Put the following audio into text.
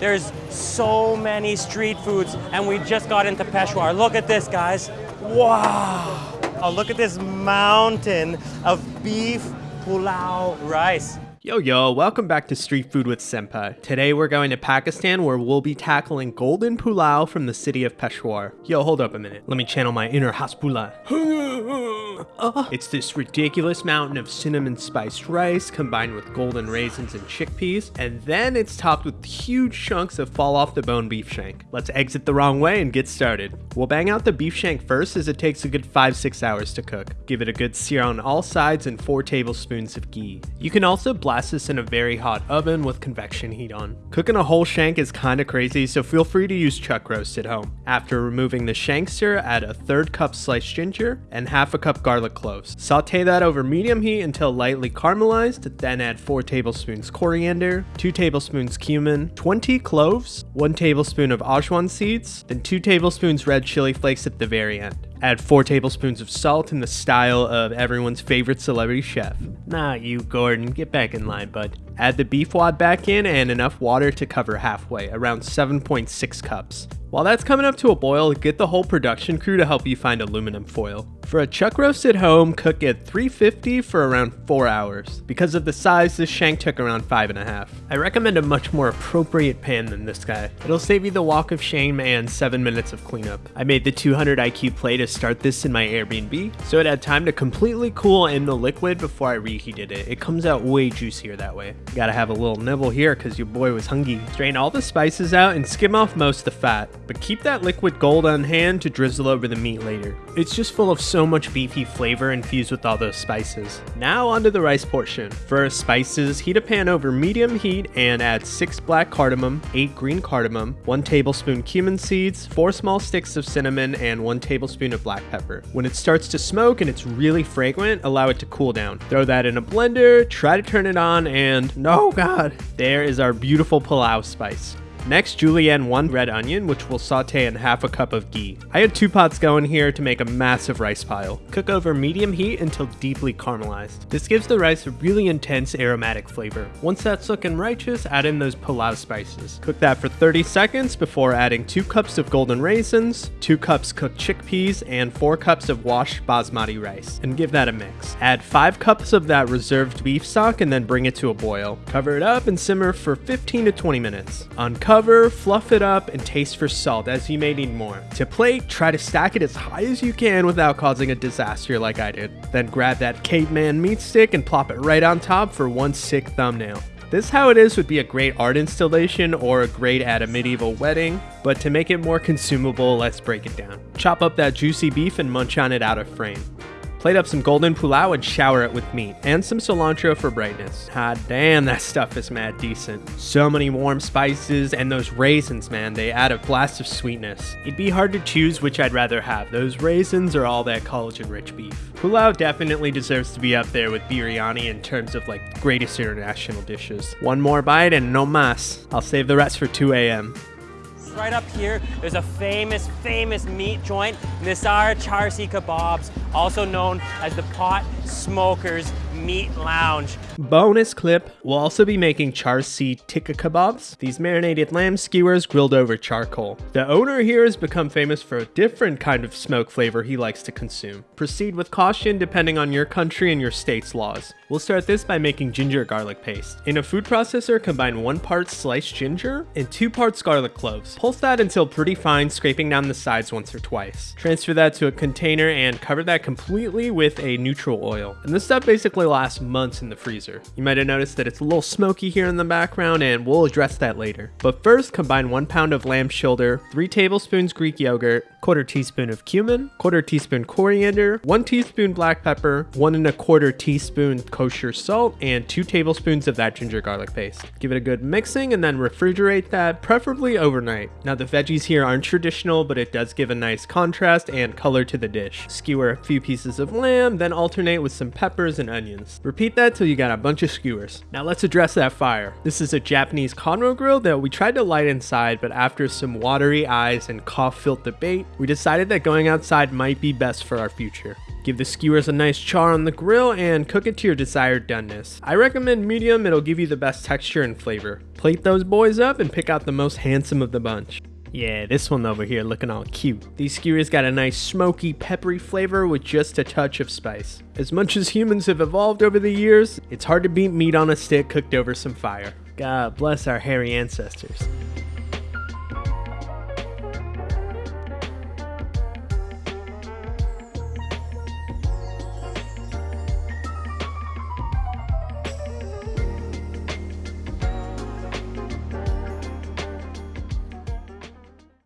there's so many street foods, and we just got into Peshawar. Look at this, guys. Wow. Oh, look at this mountain of beef pulao rice. Yo yo, welcome back to Street Food with Senpai. Today we're going to Pakistan where we'll be tackling golden pulao from the city of Peshawar. Yo, hold up a minute. Let me channel my inner Hasbulla. Uh, it's this ridiculous mountain of cinnamon spiced rice combined with golden raisins and chickpeas, and then it's topped with huge chunks of fall off the bone beef shank. Let's exit the wrong way and get started. We'll bang out the beef shank first as it takes a good 5-6 hours to cook. Give it a good sear on all sides and 4 tablespoons of ghee. You can also blast this in a very hot oven with convection heat on. Cooking a whole shank is kinda crazy, so feel free to use chuck roast at home. After removing the shank sear, add a third cup sliced ginger and half a cup garlic cloves. Saute that over medium heat until lightly caramelized, then add 4 tablespoons coriander, 2 tablespoons cumin, 20 cloves, 1 tablespoon of ajwain seeds, then 2 tablespoons red chili flakes at the very end. Add 4 tablespoons of salt in the style of everyone's favorite celebrity chef. Not you, Gordon. Get back in line, bud. Add the beef wad back in and enough water to cover halfway, around 7.6 cups. While that's coming up to a boil, get the whole production crew to help you find aluminum foil. For a chuck roast at home, cook at 350 for around 4 hours. Because of the size, this shank took around 5.5. I recommend a much more appropriate pan than this guy. It'll save you the walk of shame and 7 minutes of cleanup. I made the 200 IQ plate to start this in my Airbnb, so it had time to completely cool in the liquid before I reheated it. It comes out way juicier that way. Gotta have a little nibble here because your boy was hungry. Strain all the spices out and skim off most of the fat, but keep that liquid gold on hand to drizzle over the meat later. It's just full of so much beefy flavor infused with all those spices. Now onto the rice portion. For spices, heat a pan over medium heat and add 6 black cardamom, 8 green cardamom, 1 tablespoon cumin seeds, 4 small sticks of cinnamon, and 1 tablespoon of black pepper. When it starts to smoke and it's really fragrant, allow it to cool down. Throw that in a blender, try to turn it on, and no god, there is our beautiful pulao spice. Next, julienne one red onion, which we'll saute in half a cup of ghee. I had two pots going here to make a massive rice pile. Cook over medium heat until deeply caramelized. This gives the rice a really intense aromatic flavor. Once that's looking righteous, add in those pulao spices. Cook that for 30 seconds before adding 2 cups of golden raisins, 2 cups cooked chickpeas, and 4 cups of washed basmati rice, and give that a mix. Add 5 cups of that reserved beef stock and then bring it to a boil. Cover it up and simmer for 15 to 20 minutes. Uncover Cover, fluff it up, and taste for salt as you may need more. To plate, try to stack it as high as you can without causing a disaster like I did. Then grab that caveman meat stick and plop it right on top for one sick thumbnail. This How It Is would be a great art installation or a great at a medieval wedding, but to make it more consumable, let's break it down. Chop up that juicy beef and munch on it out of frame. Plate up some golden pulao and shower it with meat, and some cilantro for brightness. Ah damn, that stuff is mad decent. So many warm spices, and those raisins, man, they add a blast of sweetness. It'd be hard to choose which I'd rather have, those raisins or all that collagen-rich beef. Pulao definitely deserves to be up there with biryani in terms of like greatest international dishes. One more bite and no mas. I'll save the rest for 2 a.m. Right up here, there's a famous, famous meat joint, Nisar Charsi Kebabs, also known as the Pot Smokers Meat Lounge. Bonus clip, we'll also be making char charsi tikka kebabs, these marinated lamb skewers grilled over charcoal. The owner here has become famous for a different kind of smoke flavor he likes to consume. Proceed with caution depending on your country and your state's laws. We'll start this by making ginger garlic paste. In a food processor, combine one part sliced ginger and two parts garlic cloves. Pulse that until pretty fine, scraping down the sides once or twice. Transfer that to a container and cover that completely with a neutral oil. And this stuff basically lasts months in the freezer. You might have noticed that it's a little smoky here in the background and we'll address that later. But first, combine one pound of lamb shoulder, three tablespoons Greek yogurt, quarter teaspoon of cumin, quarter teaspoon coriander, one teaspoon black pepper, one and a quarter teaspoon kosher salt, and two tablespoons of that ginger garlic paste. Give it a good mixing and then refrigerate that, preferably overnight. Now the veggies here aren't traditional, but it does give a nice contrast and color to the dish. Skewer a few pieces of lamb, then alternate with some peppers and onions. Repeat that till you got a bunch of skewers. Now let's address that fire. This is a Japanese konro grill that we tried to light inside, but after some watery eyes and cough-filled debate, we decided that going outside might be best for our future. Give the skewers a nice char on the grill and cook it to your desired doneness. I recommend medium, it'll give you the best texture and flavor. Plate those boys up and pick out the most handsome of the bunch. Yeah, this one over here looking all cute. These skewers got a nice smoky, peppery flavor with just a touch of spice. As much as humans have evolved over the years, it's hard to beat meat on a stick cooked over some fire. God bless our hairy ancestors.